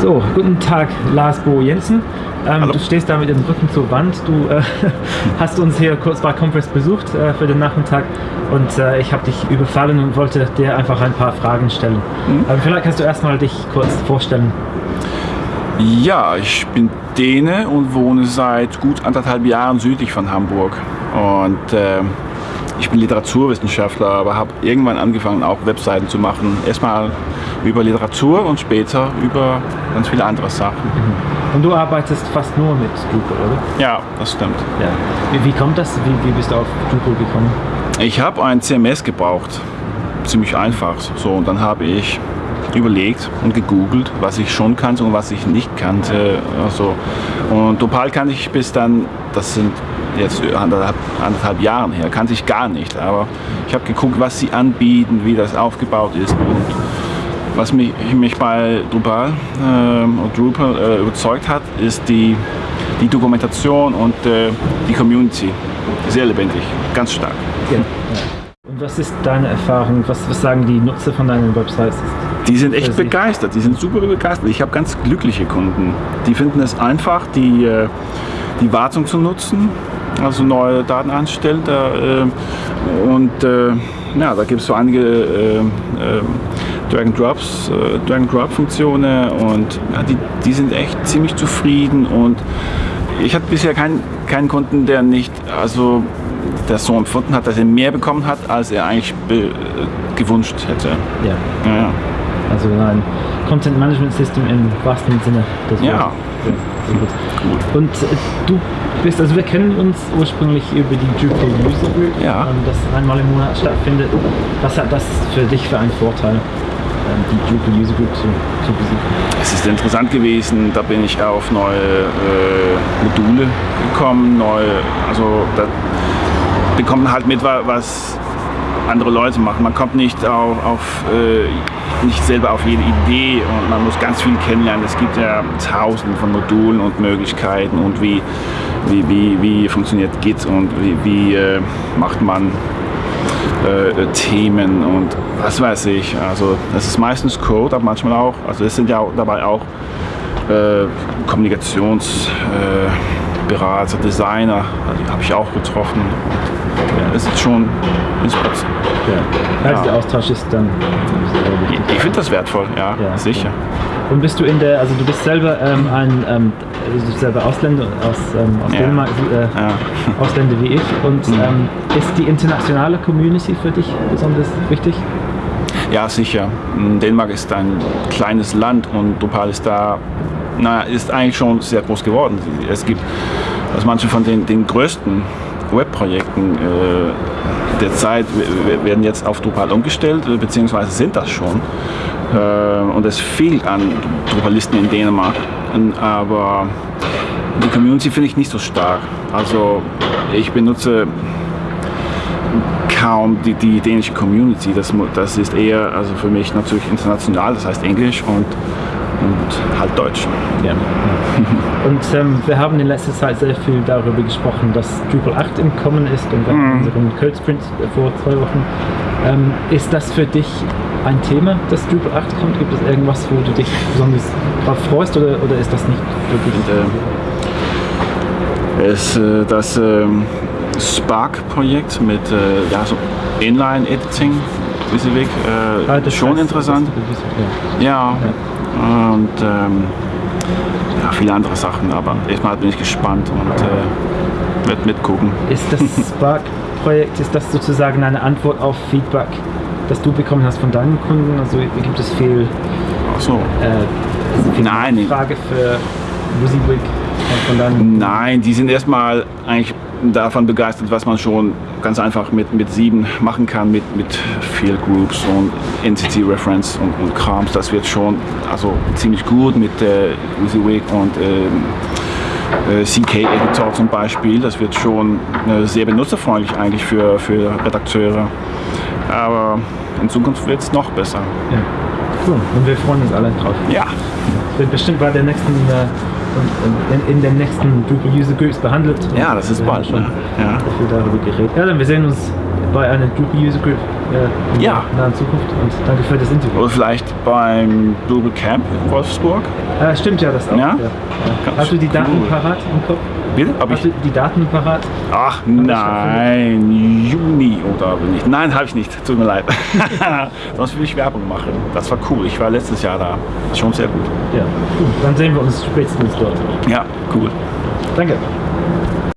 So, guten Tag, Lars Bo Jensen. Ähm, du stehst da mit dem Rücken zur Wand. Du äh, hast uns hier kurz bei Conference besucht äh, für den Nachmittag und äh, ich habe dich überfallen und wollte dir einfach ein paar Fragen stellen. Mhm. Aber vielleicht kannst du erstmal dich kurz vorstellen. Ja, ich bin Däne und wohne seit gut anderthalb Jahren südlich von Hamburg. Und äh, ich bin Literaturwissenschaftler, aber habe irgendwann angefangen, auch Webseiten zu machen. Erstmal über Literatur und später über ganz viele andere Sachen. Mhm. Und du arbeitest fast nur mit Drupal, oder? Ja, das stimmt. Ja. Wie, wie kommt das? Wie, wie bist du auf Drupal gekommen? Ich habe ein CMS gebraucht. Ziemlich einfach. So, und dann habe ich überlegt und gegoogelt, was ich schon kannte und was ich nicht kannte. Also, und Drupal kannte ich bis dann, das sind jetzt anderthalb, anderthalb Jahren her, kannte ich gar nicht. Aber ich habe geguckt, was sie anbieten, wie das aufgebaut ist und was mich, mich bei Drupal, äh, Drupal äh, überzeugt hat, ist die, die Dokumentation und äh, die Community. Sehr lebendig, ganz stark. Ja. Und was ist deine Erfahrung? Was, was sagen die Nutzer von deinen Websites? Die sind echt begeistert, die sind super begeistert. Ich habe ganz glückliche Kunden. Die finden es einfach, die, äh, die Wartung zu nutzen, also neue Daten anstellen. Äh, und äh, ja, da gibt es so einige Drag-and-Drops, Drag-and-Drop-Funktionen und ja, die, die sind echt ziemlich zufrieden und ich hatte bisher keinen, keinen Kunden, der nicht, also der so empfunden hat, dass er mehr bekommen hat, als er eigentlich gewünscht hätte. Ja. ja, ja. Also ein Content Management System im wahrsten Sinne des Wortes. Ja. ja Und äh, du bist, also wir kennen uns ursprünglich über die Drupal User Group, ja. Ähm, das einmal im Monat stattfindet. Was hat das für dich für einen Vorteil? Ähm, die Drupal User Group zu, zu besuchen? Es ist interessant gewesen, da bin ich auf neue äh, Module gekommen, neue, also da bekommt man halt mit, was andere Leute machen. Man kommt nicht auf, auf äh, nicht selber auf jede Idee und man muss ganz viel kennenlernen. Es gibt ja tausende von Modulen und Möglichkeiten und wie, wie, wie, wie funktioniert Git und wie, wie äh, macht man äh, Themen und was weiß ich. Also das ist meistens Code, aber manchmal auch, also es sind ja dabei auch äh, Kommunikationsberater, äh, Designer, die habe ich auch getroffen. Ja, es ist schon Inspiration. Ja. Also der Austausch ist dann. Ich, ich finde das wertvoll, ja, ja sicher. Und bist du in der, also du bist selber ähm, ein, ähm, bist selber Ausländer aus, ähm, aus Dänemark, äh, Ausländer wie ich. Und mhm. Ähm, ist die internationale Community für dich besonders wichtig? Ja, sicher. Dänemark ist ein kleines Land und Drupal ist da, naja, ist eigentlich schon sehr groß geworden. Es gibt, also manche von den, den größten Webprojekten äh, der werden jetzt auf Drupal umgestellt, äh, beziehungsweise sind das schon. Äh, und es fehlt an Drupalisten in Dänemark. Aber die Community finde ich nicht so stark. Also ich benutze kaum die, die dänische Community. Das, das ist eher also für mich natürlich international, das heißt Englisch und und halt Deutsch. Ja. Und ähm, wir haben in letzter Zeit sehr viel darüber gesprochen, dass Drupal 8 im Kommen ist und wir mhm. unseren Code Sprint vor zwei Wochen. Ähm, ist das für dich ein Thema, dass Drupal 8 kommt? Gibt es irgendwas, wo du dich besonders darauf freust oder, oder ist das nicht wirklich? Und, äh, ist äh, das äh, Spark-Projekt mit äh, ja, so Inline-Editing, Weg, äh, ah, schon heißt, interessant. ja. ja. ja. Und ähm, ja, viele andere Sachen, aber erstmal bin ich gespannt und äh, werde mitgucken. Ist das Spark-Projekt, ist das sozusagen eine Antwort auf Feedback, das du bekommen hast von deinen Kunden? Also gibt es viel, Ach so. äh, viel Nein. Frage für WYSIWYG von deinen Nein, die sind erstmal eigentlich davon begeistert, was man schon ganz einfach mit, mit sieben machen kann, mit, mit Field Groups und Entity Reference und, und Krams. Das wird schon also ziemlich gut mit äh, WYSIWYG und äh, äh CK-Editor zum Beispiel. Das wird schon äh, sehr benutzerfreundlich eigentlich für, für Redakteure. Aber in Zukunft wird es noch besser. Ja. Cool. Und wir freuen uns alle drauf. Ja. Wird bestimmt bei der nächsten äh, in, in, den nächsten Drupal User Groups behandelt. Ja, das ist bald. Schon ja. viel darüber geredet. Ja, dann wir sehen uns bei einer Drupal User Group äh, in Ja. der nahen Zukunft. Und danke für das Interview. Oder vielleicht beim Global Camp in Wolfsburg. Äh, stimmt ja, das auch. Ja? Hast du die Daten cool. parat im Kopf? Bitte? Hab Hast ich? die Daten parat? Ach nein, Juni oder nicht? Nein, habe ich nicht. Tut mir leid. Sonst will ich Werbung machen. Das war cool. Ich war letztes Jahr da. Schon sehr gut. Ja, gut. Dann sehen wir uns spätestens dort. Ja, cool. Danke.